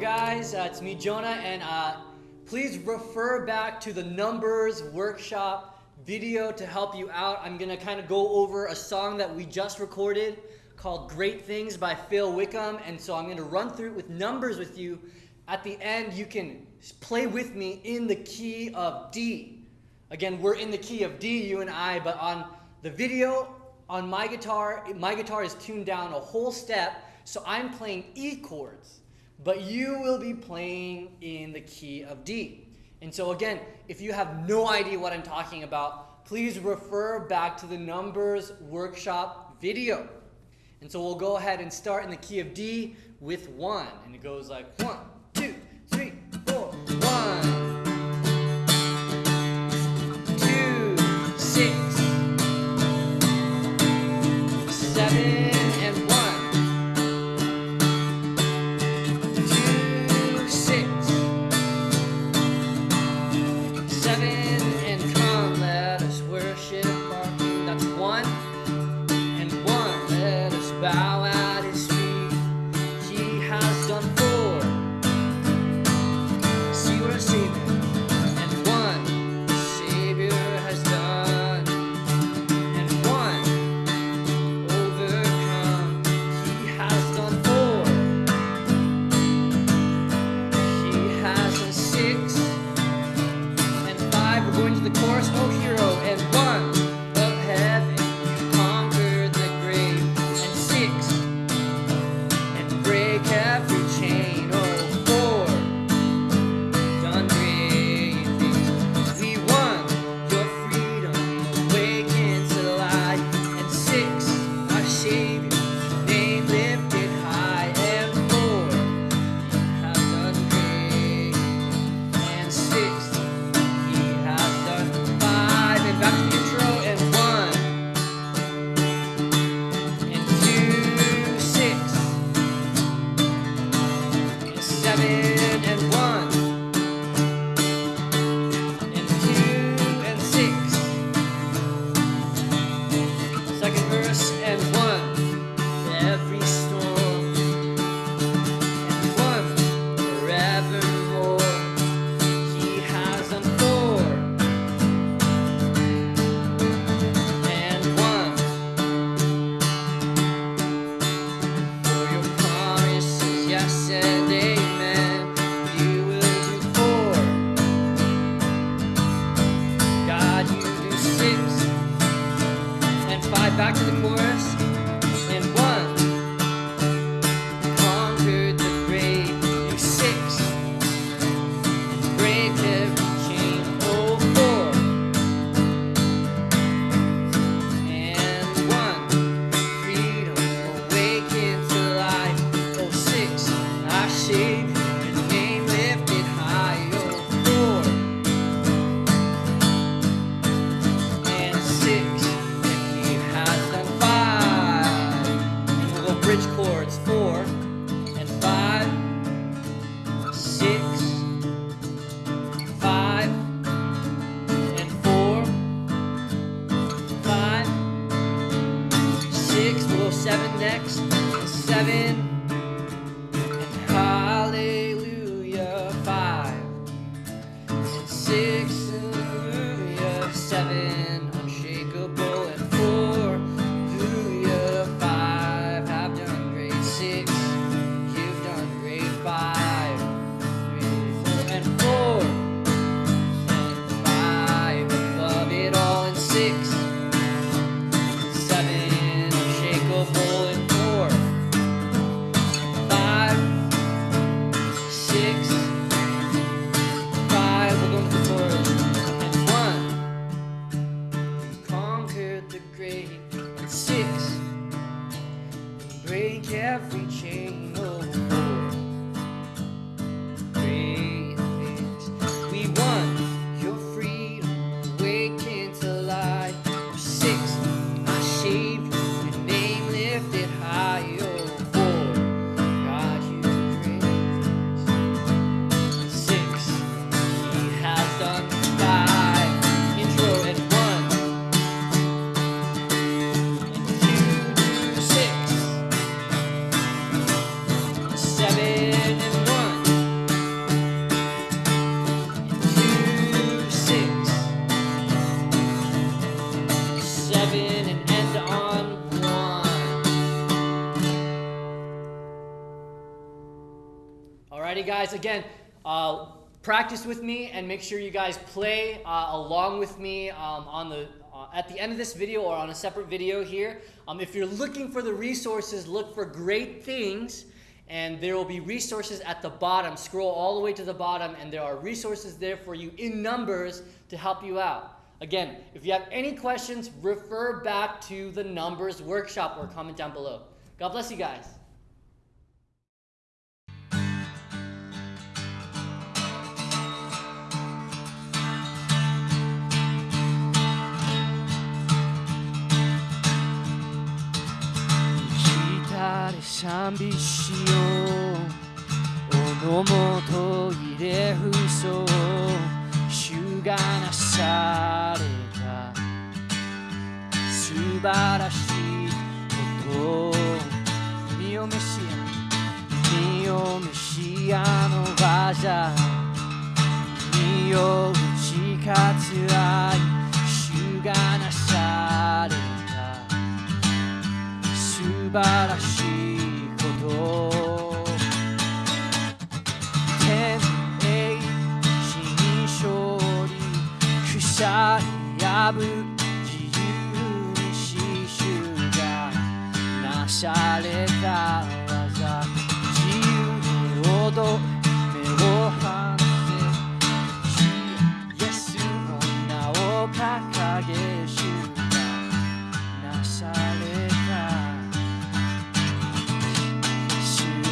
Guys. Uh, it's me, Jonah, and uh, please refer back to the numbers workshop video to help you out. I'm gonna kind of go over a song that we just recorded called "Great Things" by Phil Wickham, and so I'm gonna run through it with numbers with you. At the end, you can play with me in the key of D. Again, we're in the key of D, you and I, but on the video, on my guitar, my guitar is tuned down a whole step, so I'm playing E chords but you will be playing in the key of D. And so again, if you have no idea what I'm talking about, please refer back to the numbers workshop video. And so we'll go ahead and start in the key of D with one. And it goes like one, the chorus. Oh, hero, six, we'll seven next, seven, Six, break every chain. Alrighty, guys. Again, uh, practice with me and make sure you guys play uh, along with me um, on the uh, at the end of this video or on a separate video here. Um, if you're looking for the resources, look for great things and there will be resources at the bottom. Scroll all the way to the bottom and there are resources there for you in numbers to help you out. Again, if you have any questions, refer back to the numbers workshop or comment down below. God bless you guys. 賛美しようおのもといれふそう主がなされた素晴らしいこと身を召し身を召しあの技身を打ち勝つ愛主がなされた素晴らしい天栄新勝利草破自由に死守がなされた技。自由に踊目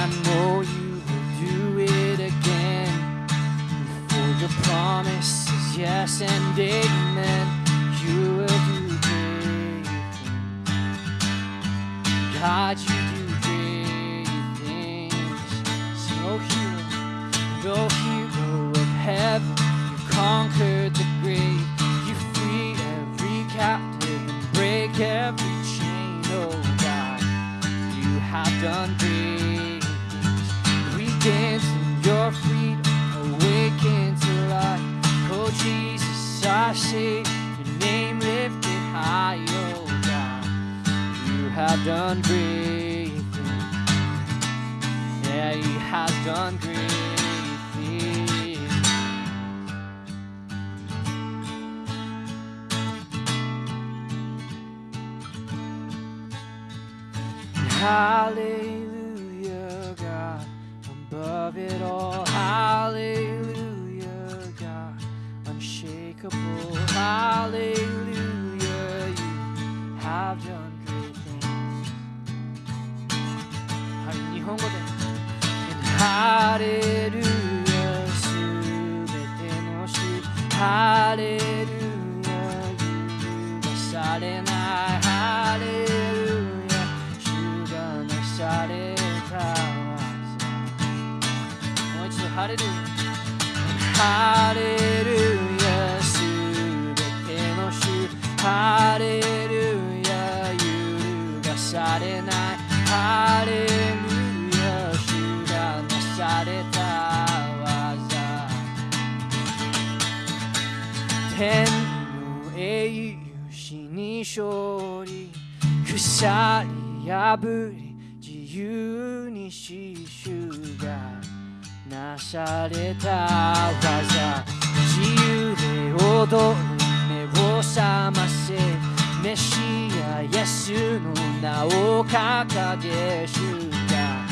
I know you will do it again. For your promise is yes and amen. You will do great things. God, you your freedom, awaken to life. Oh Jesus, I say your name lifted high. Oh God, you have done great things. Yeah, you have done great. things. Hallelujah, above it all. Hallelujah, God, unshakable. Hallelujah, you have done great things. Hallelujah, Hallelujah, you are silent. ハレルヤハレルヤすべての主ハレルヤ揺るがされないハレルヤ主がなされた技天の英雄死に勝利鎖破り自由に死守がなされた技自由で踊る目を覚ませメシアイエスの名を掲げ主が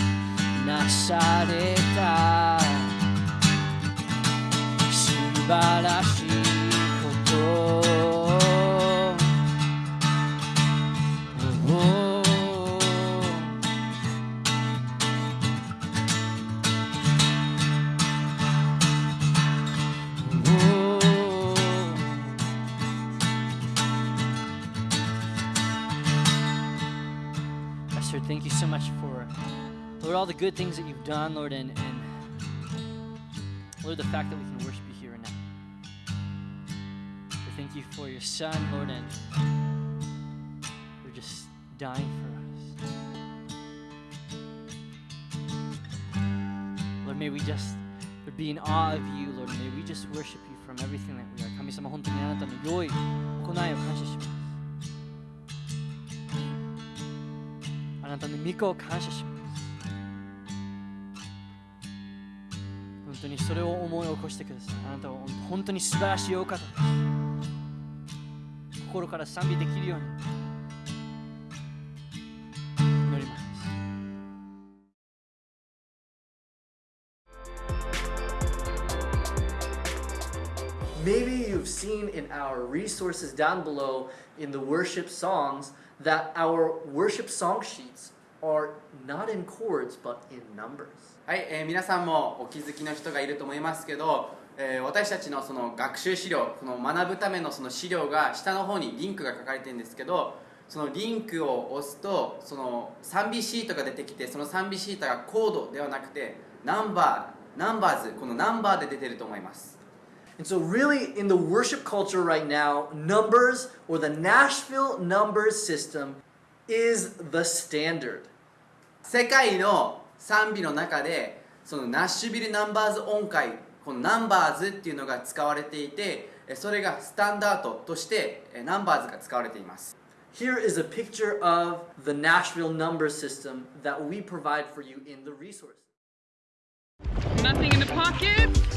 なされた。素晴らしいこと。Thank you so much for, Lord, all the good things that you've done, Lord, and, and Lord, the fact that we can worship you here and now. We thank you for your Son, Lord, and you're just dying for us. Lord, may we just be in awe of you, Lord. May we just worship you from everything that we are. なたの。御子を感謝します。本当にそれを思い起こしてください。あなたは本当に素晴らしいお方です。心から賛美できるように祈ります。Maybe you've seen in our resources down below in the worship songs that our worship song sheets are not in chords but in numbers. はい、えー皆さんもお気づきの人がいると思いますけど、えー私たちのその学習資料この学ぶためのその資料が下の方にリンクが書かれてるんですけどそのリンクを押すとその賛美シートが出てきてその賛美シートがコードではなくてナンバーナンバーズこのナンバーで出てると思います And so, really, in the worship culture right now, numbers or the Nashville numbers system is the standard. 世界の賛美の中でそのナッシュビルナンバーズ音階このナンバーズっていうのが使われていてえそれがスタンダードとしてえナンバーズが使われています Here is a picture of the Nashville number system that we provide for you in the resource. Nothing in the pocket.